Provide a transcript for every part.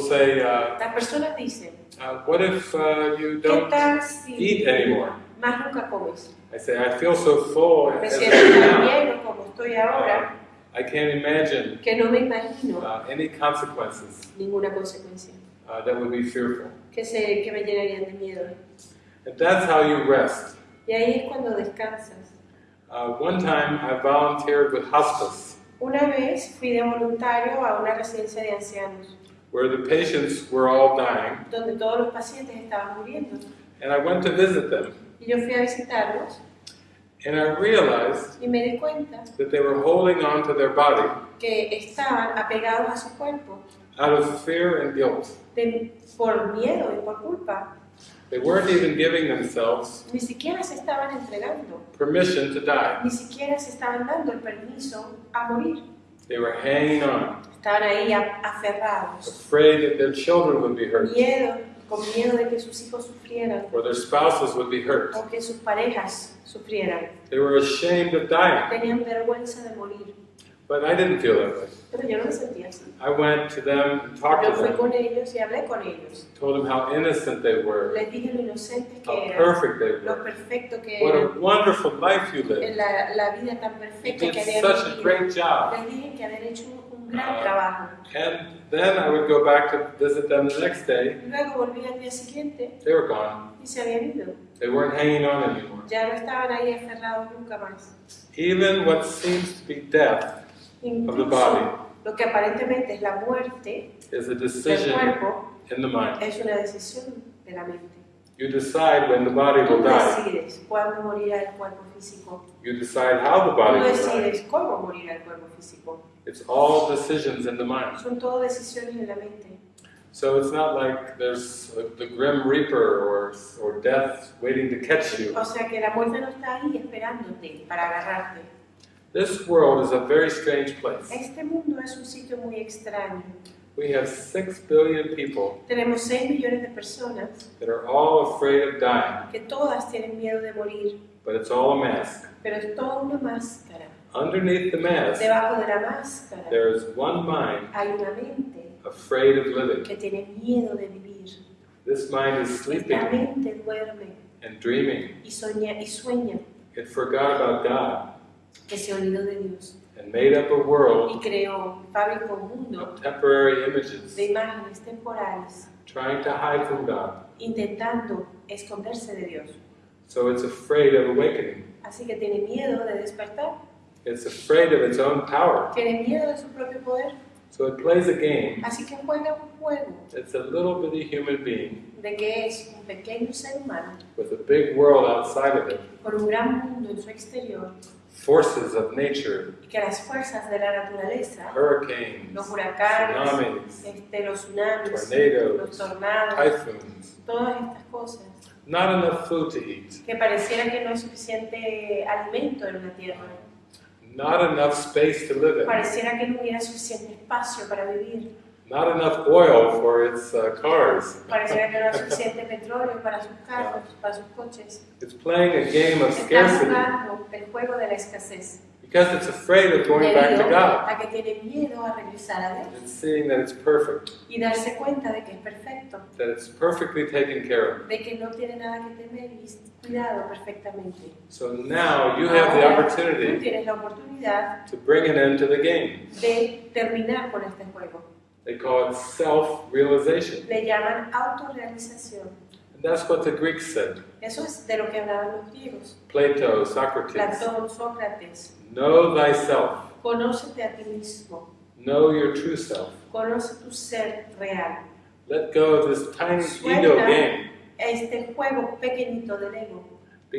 say, uh, Las personas dicen, uh, what if uh, you ¿qué don't tal si eat anymore? más nunca comes? I say, I feel so full Me as I siento am tan now. bien o como estoy ahora I can't imagine que no me imagino uh, any consequences ninguna consecuencia uh, that would be fearful. que, se, que me llenarían de miedo. And that's how you rest. Y ahí es cuando descansas. Uh, one time I volunteered with hospice, Una vez fui de voluntario a una residencia de ancianos, where the patients were all dying, donde todos los pacientes estaban muriendo. and I went to visit them. Y yo fui a visitarlos And I realized y me di cuenta that they were holding on to their body que estaban apegados a su cuerpo out of fear and guilt. de- por miedo y por culpa. They weren't even giving themselves Ni siquiera se estaban entregando, permission to die. ni siquiera se estaban dando el permiso a morir. They were hanging on, Estaban ahí aferrados, afraid that their children would be hurt, miedo, con miedo de que sus hijos sufrieran or their spouses would be hurt. o que sus parejas sufrieran. They were ashamed of dying. Tenían vergüenza de morir, But I didn't feel that way. pero yo no me sentía así. I went to them and talked Yo to fui them, con ellos y hablé con ellos. told them how innocent they were, Les dije lo inocentes que how eran, perfect they lo were, perfecto que what a wonderful life you lived. la, la vida tan You did que habían such a great job. Les dije que habían hecho un uh, gran trabajo. And then I would go back to visit them the next day. Luego volví al día siguiente They were gone. y se habían ido. They weren't hanging on anymore. Ya no estaban ahí aferrados nunca más. Even what seems to be death of the body Incluso lo que aparentemente es la muerte is a del decision cuerpo in the mind. es una decisión de la mente. You decide when the body Tú will die. decides cuándo morirá el cuerpo físico. You decide how the Tú body will die. decides cómo morirá el cuerpo físico. It's all decisions in the mind. Son todo decisiones en la mente. So it's not like there's a, the grim reaper or, or death waiting to catch you. O sea que la muerte no está ahí esperándote para agarrarte. This world is a very strange place. Este mundo es un sitio muy extraño. We have six billion people Tenemos 6 millones de personas that are all afraid of dying, que todas tienen miedo de morir, but it's all a mask. pero es toda una máscara. Underneath the mask, Debajo de la máscara there is one mind hay una mente afraid of living. que tiene miedo de vivir. This mind is Esta sleeping mente duerme and dreaming. y, soña, y sueña It forgot about God de Dios and made up a y world creó, fabricó un mundo of temporary images, de imágenes temporales trying to hide from God. intentando esconderse de Dios. So it's afraid of awakening. Así que tiene miedo de despertar, It's afraid of its own power. tiene miedo de su propio poder, So it plays a game. así que juega un juego It's a little bitty human being de que es un pequeño ser humano with a big world outside of it, con un gran mundo en su exterior forces of nature, y que las fuerzas de la naturaleza, hurricanes, los huracanes, tsunamis, este, los tsunamis, los tornados, typhoons. todas estas cosas, Not enough food to eat, que pareciera que no hay suficiente alimento en la tierra, not enough space to live in, pareciera que no hubiera suficiente espacio para vivir, not enough oil for its uh, cars. pareciera que no hay suficiente petróleo para sus carros, para sus coches. It's playing a game of scarcity jugando el juego de la escasez, because it's afraid of going back to God. a que tiene miedo a regresar a Dios It's seeing that it's perfect, y darse cuenta de que es perfecto, that it's perfectly taken care of. de que no tiene nada que temer y cuidado perfectamente. So now you have the tú opportunity tienes la oportunidad to bring an end to the game. de terminar con este juego. They call it self-realization. Le llaman autorrealización. And that's what the Greeks said. Eso es de lo que hablaban los griegos. Plato, Socrates. Platón, Sócrates. Know thyself. Conócete a ti mismo. Know your true self. Conoce tu ser real. Let go of this tiny ego Suelta game este juego pequeñito del ego.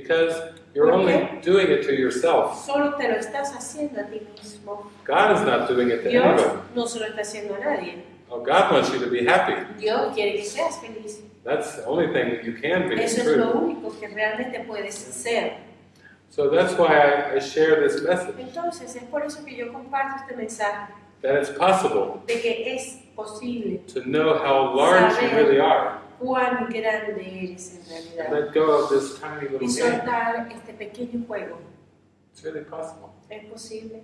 Because you're only doing it to yourself. Solo te lo estás haciendo a ti mismo. God is not doing it to Dios anyone. no se lo está haciendo a nadie. Oh, God wants you to be happy. Dios quiere que seas feliz. That's the only thing that you can be. Eso es lo único que realmente puedes ser. So that's why I, I share this message Entonces es por eso que yo comparto este mensaje that it's possible de que es posible to know how large you really are cuán grande eres en realidad let go of this tiny little y game. soltar este pequeño juego. It's really possible. Es posible.